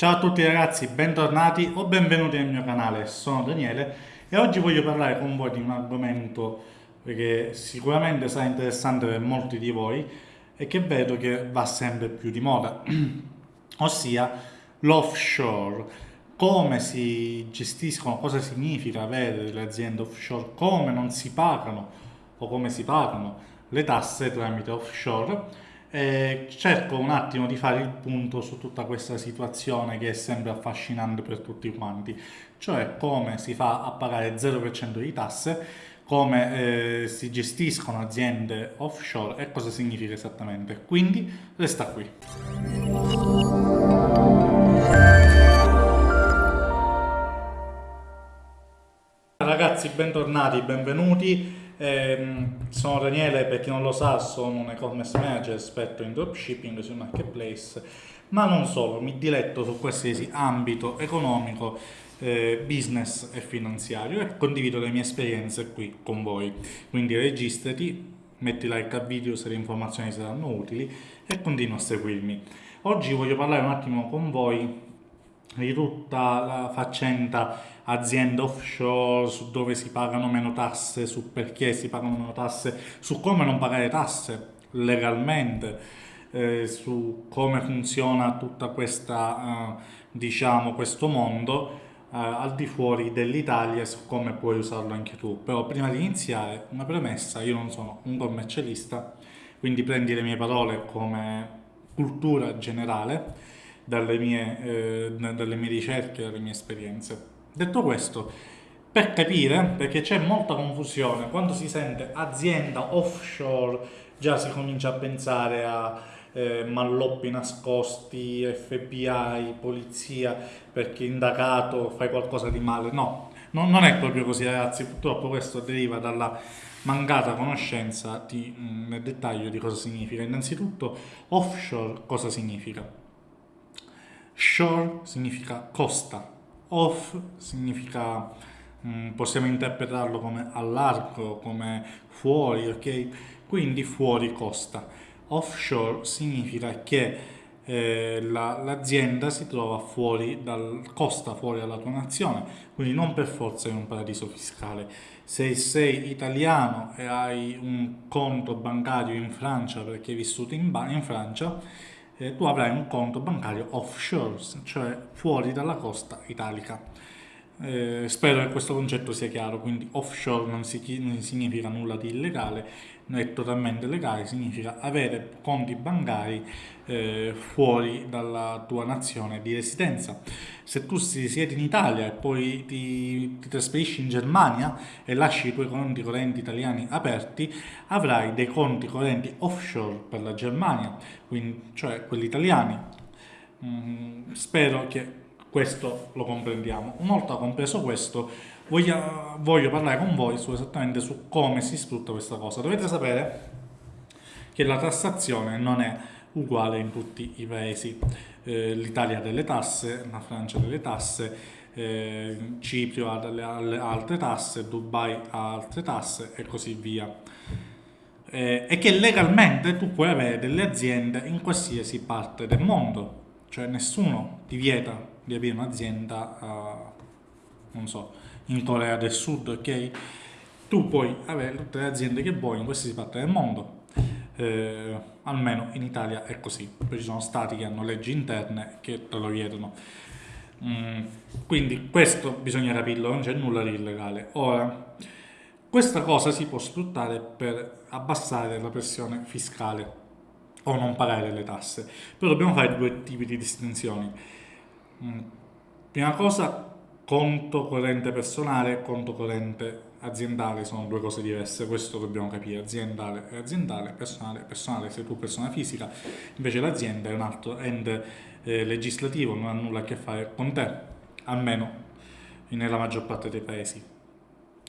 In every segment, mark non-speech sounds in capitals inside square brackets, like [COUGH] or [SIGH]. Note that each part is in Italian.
Ciao a tutti ragazzi, bentornati o benvenuti nel mio canale, sono Daniele e oggi voglio parlare con voi di un argomento che sicuramente sarà interessante per molti di voi e che vedo che va sempre più di moda, [CLEARS THROAT] ossia l'offshore, come si gestiscono, cosa significa avere delle aziende offshore, come non si pagano o come si pagano le tasse tramite offshore e cerco un attimo di fare il punto su tutta questa situazione che è sempre affascinante per tutti quanti, cioè come si fa a pagare 0% di tasse, come eh, si gestiscono aziende offshore e cosa significa esattamente. Quindi resta qui. Ragazzi, bentornati, benvenuti. Eh, sono Daniele, per chi non lo sa, sono un e-commerce manager esperto in dropshipping sui marketplace, ma non solo, mi diletto su qualsiasi ambito economico, eh, business e finanziario e condivido le mie esperienze qui con voi. Quindi registrati, metti like al video se le informazioni saranno utili e continua a seguirmi. Oggi voglio parlare un attimo con voi di tutta la faccenda aziende offshore, su dove si pagano meno tasse, su perché si pagano meno tasse, su come non pagare tasse legalmente, eh, su come funziona tutta questa, eh, diciamo, questo mondo eh, al di fuori dell'Italia, su come puoi usarlo anche tu. Però prima di iniziare, una premessa, io non sono un commercialista, quindi prendi le mie parole come cultura generale, dalle mie, eh, dalle mie ricerche, dalle mie esperienze. Detto questo, per capire, perché c'è molta confusione, quando si sente azienda offshore già si comincia a pensare a eh, malloppi nascosti, FBI, polizia, perché indagato fai qualcosa di male. No, non, non è proprio così ragazzi, purtroppo questo deriva dalla mancata conoscenza di, mh, nel dettaglio di cosa significa. Innanzitutto offshore cosa significa? Shore significa costa, off significa, mm, possiamo interpretarlo come all'arco, come fuori, ok? Quindi fuori costa. Offshore significa che eh, l'azienda la, si trova fuori dal costa, fuori dalla tua nazione, quindi non per forza in un paradiso fiscale. Se sei italiano e hai un conto bancario in Francia perché hai vissuto in, in Francia, eh, tu avrai un conto bancario offshore, cioè fuori dalla costa italica. Eh, spero che questo concetto sia chiaro, quindi offshore non, si, non significa nulla di illegale, è totalmente legale, significa avere conti bancari eh, fuori dalla tua nazione di residenza. Se tu siedi in Italia e poi ti, ti trasferisci in Germania e lasci i tuoi conti correnti italiani aperti, avrai dei conti correnti offshore per la Germania, quindi, cioè quelli italiani. Mm, spero che questo lo comprendiamo. Una volta compreso questo, voglio, voglio parlare con voi su esattamente su come si sfrutta questa cosa. Dovete sapere che la tassazione non è uguale in tutti i paesi. Eh, L'Italia ha delle tasse, la Francia ha delle tasse, eh, Ciprio ha delle altre tasse, Dubai ha altre tasse e così via. Eh, e che legalmente tu puoi avere delle aziende in qualsiasi parte del mondo, cioè nessuno ti vieta di aprire un'azienda, uh, non so, in Corea del Sud, ok? Tu puoi avere tutte le aziende che vuoi in qualsiasi parte del mondo, eh, almeno in Italia è così, poi ci sono stati che hanno leggi interne che te lo vietano. Mm, quindi questo bisogna capirlo, non c'è nulla di illegale. Ora, questa cosa si può sfruttare per abbassare la pressione fiscale o non pagare le tasse, però dobbiamo fare due tipi di distinzioni. Prima cosa, conto corrente personale e conto corrente aziendale sono due cose diverse, questo dobbiamo capire, aziendale è aziendale, personale è personale, sei tu persona fisica, invece l'azienda è un altro ente eh, legislativo, non ha nulla a che fare con te, almeno nella maggior parte dei paesi.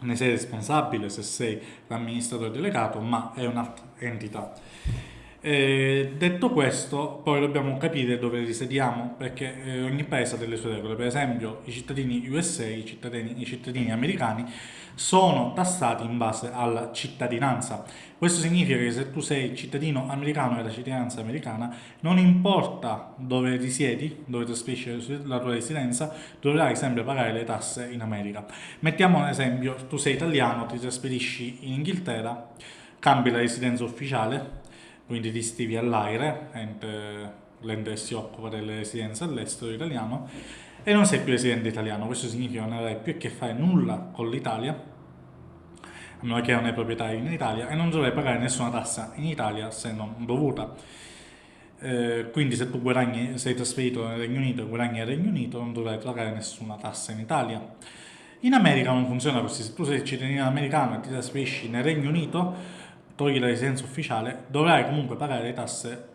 Ne sei responsabile se sei l'amministratore delegato, ma è un'altra entità. Eh, detto questo, poi dobbiamo capire dove risediamo, perché eh, ogni paese ha delle sue regole. Per esempio, i cittadini USA, i cittadini, i cittadini americani, sono tassati in base alla cittadinanza. Questo significa che se tu sei cittadino americano e la cittadinanza americana, non importa dove risiedi, dove trasferisci la tua residenza, dovrai sempre pagare le tasse in America. Mettiamo un esempio, tu sei italiano, ti trasferisci in Inghilterra, cambi la residenza ufficiale, quindi ti stivi all'AIRE, l'ente che si occupa delle residenze all'estero italiano, e non sei più residente italiano, questo significa che non avrai più a che fare nulla con l'Italia, a meno che non hai proprietario in Italia, e non dovrai pagare nessuna tassa in Italia se non dovuta. Eh, quindi se tu guadagni, sei trasferito nel Regno Unito e guadagni nel Regno Unito non dovrai pagare nessuna tassa in Italia. In America non funziona così, se tu sei cittadino americano e ti trasferisci nel Regno Unito togli la residenza ufficiale, dovrai comunque pagare le tasse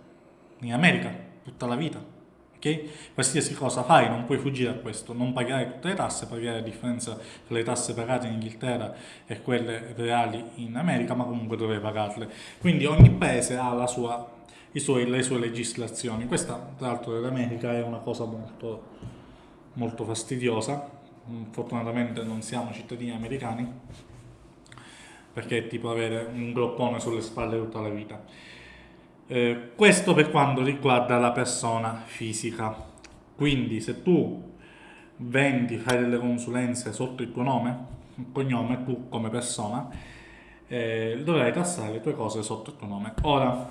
in America tutta la vita. Ok? Qualsiasi cosa fai, non puoi fuggire a questo, non pagare tutte le tasse, pagare la differenza tra le tasse pagate in Inghilterra e quelle reali in America, ma comunque dovrai pagarle. Quindi ogni paese ha sua, suoi, le sue legislazioni. Questa, tra l'altro, dell'America è una cosa molto, molto fastidiosa. Fortunatamente non siamo cittadini americani, perché è tipo avere un groppone sulle spalle tutta la vita. Eh, questo per quanto riguarda la persona fisica. Quindi se tu vendi, fai delle consulenze sotto il tuo nome, il cognome, tu come persona, eh, dovrai tassare le tue cose sotto il tuo nome. Ora,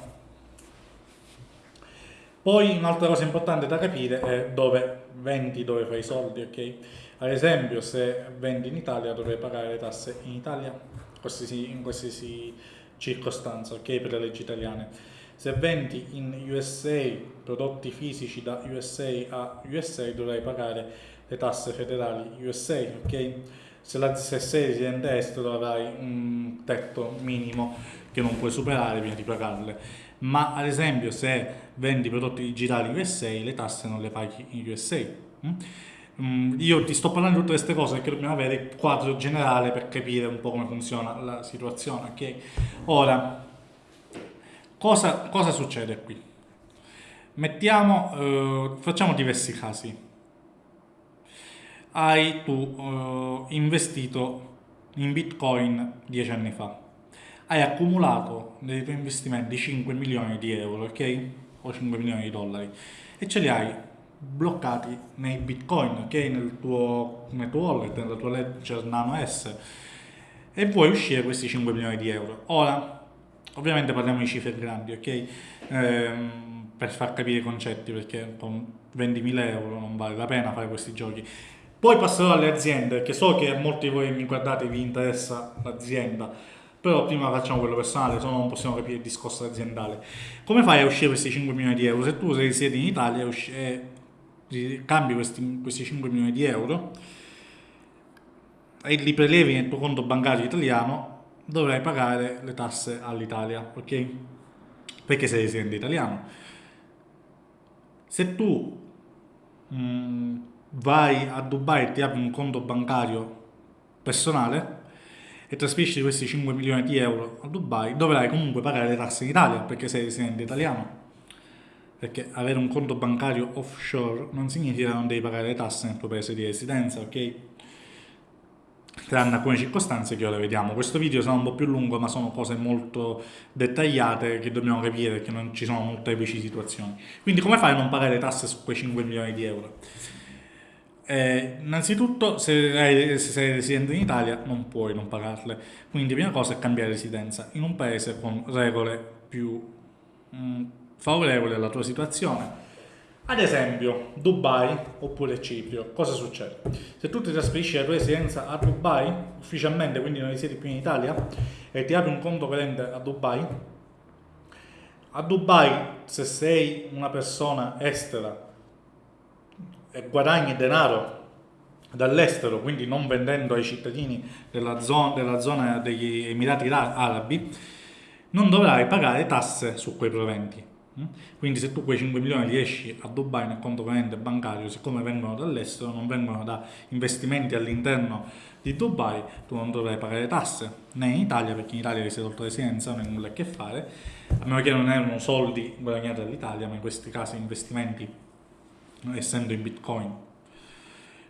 poi un'altra cosa importante da capire è dove vendi, dove fai i soldi, ok? Ad esempio, se vendi in Italia dovrai pagare le tasse in Italia qualsiasi, in qualsiasi circostanza, ok, per le leggi italiane. Se vendi in USA prodotti fisici da USA a USA dovrai pagare le tasse federali USA, ok? Se, la, se sei residente estero avrai un tetto minimo che non puoi superare prima di pagarle. Ma ad esempio se vendi prodotti digitali USA le tasse non le paghi in USA. Hm? Mm, io ti sto parlando di tutte queste cose perché dobbiamo avere il quadro generale per capire un po' come funziona la situazione, ok? Ora, cosa, cosa succede qui? Mettiamo, eh, facciamo diversi casi. Hai tu eh, investito in Bitcoin dieci anni fa, hai accumulato nei tuoi investimenti 5 milioni di euro, ok? O 5 milioni di dollari e ce li hai bloccati nei bitcoin, ok? Nel tuo, nel tuo wallet, nella tua ledger nano S e vuoi uscire questi 5 milioni di euro. Ora, ovviamente parliamo di cifre grandi, ok? Ehm, per far capire i concetti, perché con 20.000 euro non vale la pena fare questi giochi. Poi passerò alle aziende, perché so che molti di voi mi guardate vi interessa l'azienda, però prima facciamo quello personale, se no non possiamo capire il discorso aziendale. Come fai a uscire questi 5 milioni di euro? Se tu sei siedi in Italia e cambi questi, questi 5 milioni di euro e li prelevi nel tuo conto bancario italiano, dovrai pagare le tasse all'Italia, ok? Perché sei residente italiano. Se tu mh, mm, vai a Dubai e ti apri un conto bancario personale e trasferisci questi 5 milioni di euro a Dubai, dovrai comunque pagare le tasse in Italia perché sei residente italiano perché avere un conto bancario offshore non significa che non devi pagare le tasse nel tuo paese di residenza, ok? Tranne alcune circostanze che ora vediamo. Questo video sarà un po' più lungo, ma sono cose molto dettagliate che dobbiamo capire perché non ci sono molteplici situazioni. Quindi come fai a non pagare le tasse su quei 5 milioni di euro? Eh, innanzitutto, se, se sei residente in Italia, non puoi non pagarle. Quindi, prima cosa è cambiare residenza in un paese con regole più mh, mm, favorevole alla tua situazione. Ad esempio, Dubai oppure Ciprio, cosa succede? Se tu ti trasferisci la tua residenza a Dubai, ufficialmente, quindi non risiedi più in Italia, e ti apri un conto corrente a Dubai, a Dubai, se sei una persona estera e guadagni denaro dall'estero, quindi non vendendo ai cittadini della zona, della zona degli Emirati Arabi, non dovrai pagare tasse su quei proventi? Quindi se tu quei 5 milioni li esci a Dubai nel conto corrente bancario, siccome vengono dall'estero, non vengono da investimenti all'interno di Dubai, tu non dovrai pagare tasse né in Italia, perché in Italia sei tolto residenza, non hai nulla a che fare, a meno che non erano soldi guadagnati dall'Italia, ma in questi casi investimenti, essendo in bitcoin,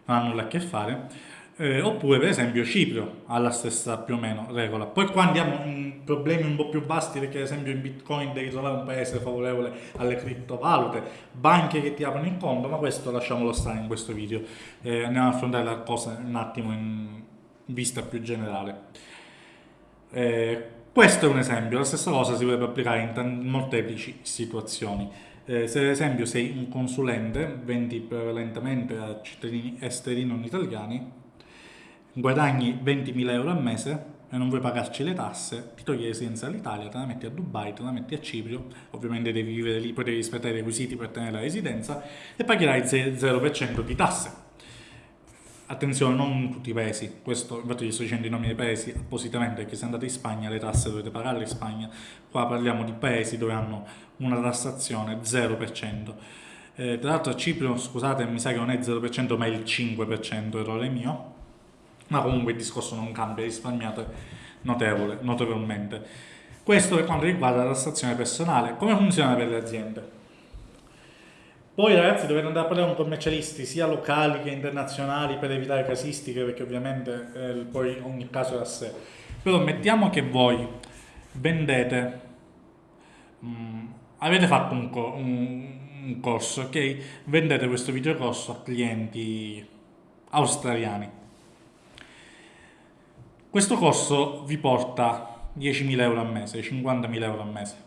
non hanno nulla a che fare eh, oppure per esempio Cipro ha la stessa più o meno regola. Poi qua andiamo in problemi un po' più vasti perché ad esempio in Bitcoin devi trovare un paese favorevole alle criptovalute, banche che ti aprono il conto, ma questo lasciamolo stare in questo video. Eh, andiamo ad affrontare la cosa un attimo in vista più generale. Eh, questo è un esempio, la stessa cosa si potrebbe applicare in molteplici situazioni. Eh, se ad esempio sei un consulente, vendi prevalentemente a cittadini esteri non italiani, guadagni 20.000 euro al mese e non vuoi pagarci le tasse, ti togli residenza all'Italia, te la metti a Dubai, te la metti a Cipro, ovviamente devi vivere lì, poi devi rispettare i requisiti per tenere la residenza e pagherai 0% di tasse. Attenzione, non tutti i paesi, questo infatti gli sto dicendo i nomi dei paesi appositamente perché se andate in Spagna le tasse dovete pagarle in Spagna, qua parliamo di paesi dove hanno una tassazione 0%. Eh, tra l'altro a Cipro, scusate, mi sa che non è 0% ma è il 5%, errore mio, ma comunque il discorso non cambia, risparmiate notevole, notevolmente. Questo per quanto riguarda la tassazione personale. Come funziona per le aziende? Poi ragazzi dovete andare a parlare con commercialisti sia locali che internazionali per evitare casistiche perché ovviamente eh, poi ogni caso è a sé. Però mettiamo che voi vendete, mh, mm, avete fatto un, un, un corso, ok? Vendete questo videocorso a clienti australiani questo corso vi porta 10.000 euro al mese, 50.000 euro al mese.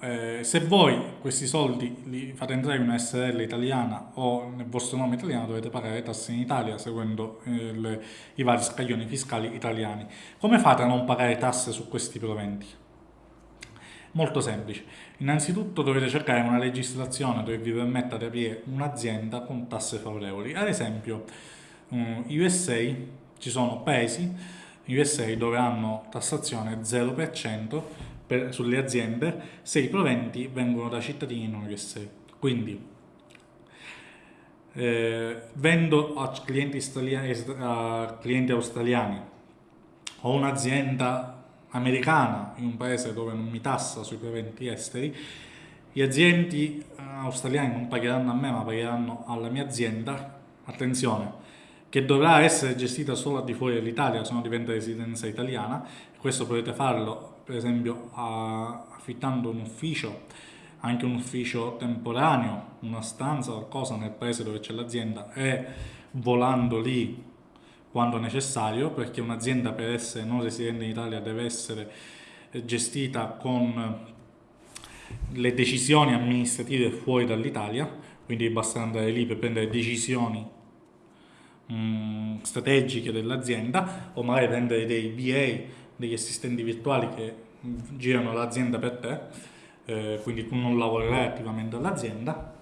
Eh, se voi questi soldi li fate entrare in una SRL italiana o nel vostro nome italiano dovete pagare tasse in Italia seguendo eh, le, i vari scaglioni fiscali italiani. Come fate a non pagare tasse su questi proventi? Molto semplice. Innanzitutto dovete cercare una legislazione dove vi permetta di aprire un'azienda con tasse favorevoli. Ad esempio, um, USA ci sono paesi, USA, dove hanno tassazione 0% per, sulle aziende se i proventi vengono da cittadini non USA. Quindi eh, vendo a clienti, a clienti australiani o un'azienda americana in un paese dove non mi tassa sui proventi esteri, gli azienti eh, australiani non pagheranno a me ma pagheranno alla mia azienda, attenzione, che dovrà essere gestita solo al di fuori dell'Italia, se no diventa residenza italiana. Questo potete farlo, per esempio, affittando un ufficio, anche un ufficio temporaneo, una stanza, qualcosa nel paese dove c'è l'azienda e volando lì quando necessario, perché un'azienda per essere non residente in Italia deve essere gestita con le decisioni amministrative fuori dall'Italia, quindi basta andare lì per prendere decisioni mh, mm, strategiche dell'azienda o magari prendere dei BA, degli assistenti virtuali che girano l'azienda per te, eh, quindi tu non lavorerai attivamente all'azienda.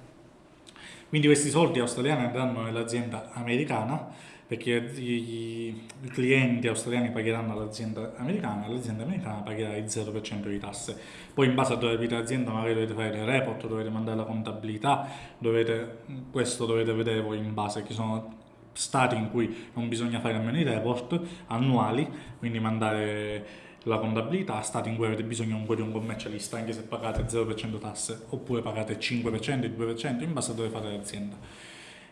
Quindi questi soldi australiani andranno nell'azienda americana perché i, i, clienti australiani pagheranno all'azienda americana, l'azienda americana pagherà il 0% di tasse. Poi in base a dove abita l'azienda magari dovete fare dei report, dovete mandare la contabilità, dovete, questo dovete vedere voi in base, che sono stati in cui non bisogna fare nemmeno i report annuali, quindi mandare la contabilità, stati in cui avete bisogno comunque di un commercialista anche se pagate 0% tasse oppure pagate 5%, il 2% in base a dove fate l'azienda.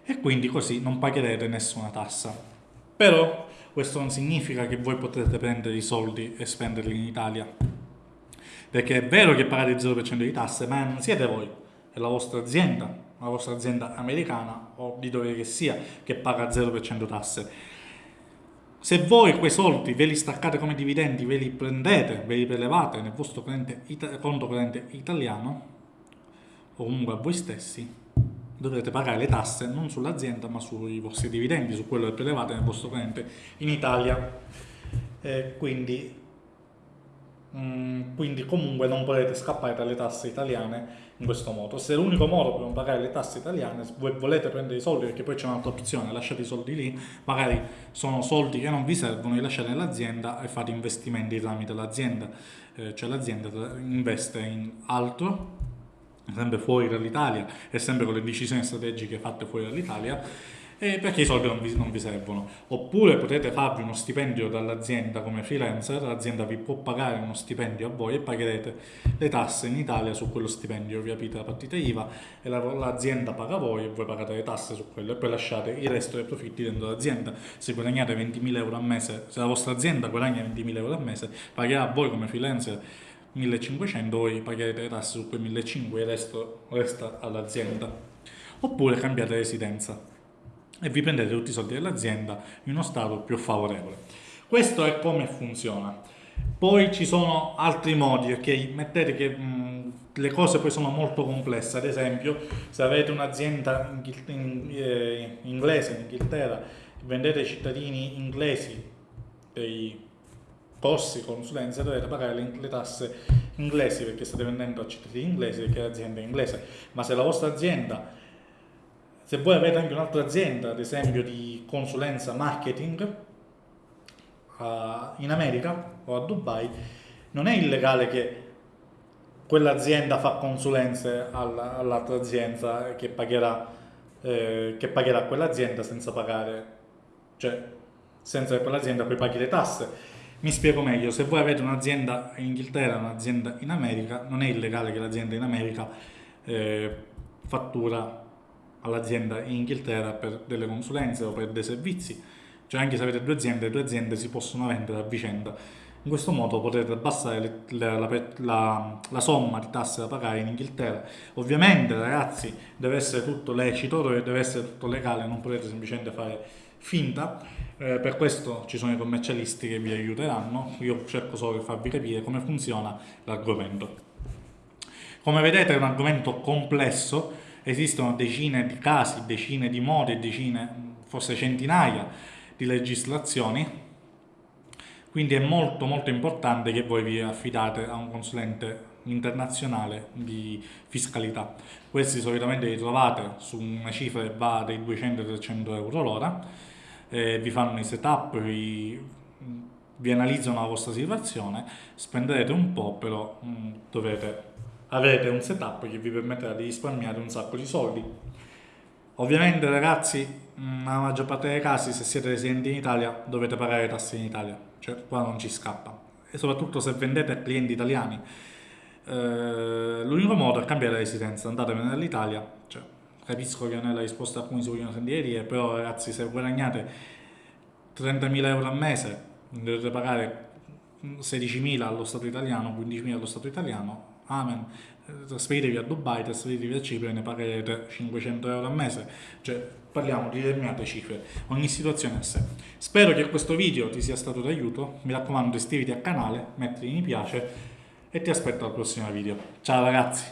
E quindi così non pagherete nessuna tassa. Però questo non significa che voi potete prendere i soldi e spenderli in Italia. Perché è vero che pagate il 0% di tasse ma non siete voi, è la vostra azienda la vostra azienda americana o di dove che sia che paga 0% tasse. Se voi quei soldi ve li staccate come dividendi, ve li prendete, ve li prelevate nel vostro conto corrente italiano o comunque a voi stessi, dovrete pagare le tasse non sull'azienda ma sui vostri dividendi, su quello che prelevate nel vostro corrente in Italia. Eh, quindi Mm, quindi comunque non potete scappare dalle tasse italiane in questo modo. Se l'unico modo per non pagare le tasse italiane, voi volete prendere i soldi perché poi c'è un'altra opzione, lasciate i soldi lì, magari sono soldi che non vi servono, li lasciate nell'azienda e fate investimenti tramite l'azienda, eh, cioè l'azienda investe in altro, sempre fuori dall'Italia e sempre con le decisioni strategiche fatte fuori dall'Italia eh, perché i soldi non vi, non vi, servono. Oppure potete farvi uno stipendio dall'azienda come freelancer, l'azienda vi può pagare uno stipendio a voi e pagherete le tasse in Italia su quello stipendio, vi aprite la partita IVA e l'azienda paga voi e voi pagate le tasse su quello e poi lasciate il resto dei profitti dentro l'azienda. Se guadagnate 20.000 euro al mese, se la vostra azienda guadagna 20.000 euro al mese, pagherà a voi come freelancer 1500, voi pagherete le tasse su quei 1500 e il resto resta all'azienda. Oppure cambiate residenza e vi prendete tutti i soldi dell'azienda in uno stato più favorevole. Questo è come funziona. Poi ci sono altri modi, ok? Mettete che mh, le cose poi sono molto complesse, ad esempio se avete un'azienda in, eh, inglese in Inghilterra, vendete ai cittadini inglesi dei corsi consulenza dovete pagare le, le, tasse inglesi perché state vendendo a cittadini inglesi perché l'azienda è inglese, ma se la vostra azienda se voi avete anche un'altra azienda, ad esempio di consulenza marketing uh, in America o a Dubai, non è illegale che quell'azienda fa consulenze all'altra azienda che pagherà, eh, che pagherà quell'azienda senza pagare, cioè senza che quell'azienda poi paghi le tasse. Mi spiego meglio, se voi avete un'azienda in Inghilterra un'azienda in America, non è illegale che l'azienda in America eh, fattura all'azienda in Inghilterra per delle consulenze o per dei servizi, cioè anche se avete due aziende, le due aziende si possono vendere a vicenda. In questo modo potete abbassare la, la, la, la, somma di tasse da pagare in Inghilterra. Ovviamente ragazzi deve essere tutto lecito, deve essere tutto legale, non potete semplicemente fare finta, eh, per questo ci sono i commercialisti che vi aiuteranno, io cerco solo di farvi capire come funziona l'argomento. Come vedete è un argomento complesso, esistono decine di casi, decine di modi, decine, forse centinaia di legislazioni, quindi è molto molto importante che voi vi affidate a un consulente internazionale di fiscalità. Questi solitamente li trovate su una cifra che va dai 200-300 euro l'ora, eh, vi fanno i setup, vi, vi analizzano la vostra situazione, spenderete un po' però mh, mm, dovete avete un setup che vi permetterà di risparmiare un sacco di soldi. Ovviamente ragazzi, nella maggior parte dei casi se siete residenti in Italia dovete pagare tasse in Italia, cioè qua non ci scappa. E soprattutto se vendete a clienti italiani, eh, l'unico modo è cambiare residenza, andatevene dall'Italia, cioè, capisco che non è la risposta a cui si vogliono sentire, però ragazzi se guadagnate 30.000 euro al mese dovete pagare 16.000 allo Stato italiano, 15.000 allo Stato italiano, amen, trasferitevi a Dubai, trasferitevi a Cipro e ne pagherete 500 euro al mese, cioè parliamo di determinate cifre, ogni situazione a sé. Spero che questo video ti sia stato d'aiuto, mi raccomando iscriviti al canale, metti mi piace e ti aspetto al prossimo video. Ciao ragazzi!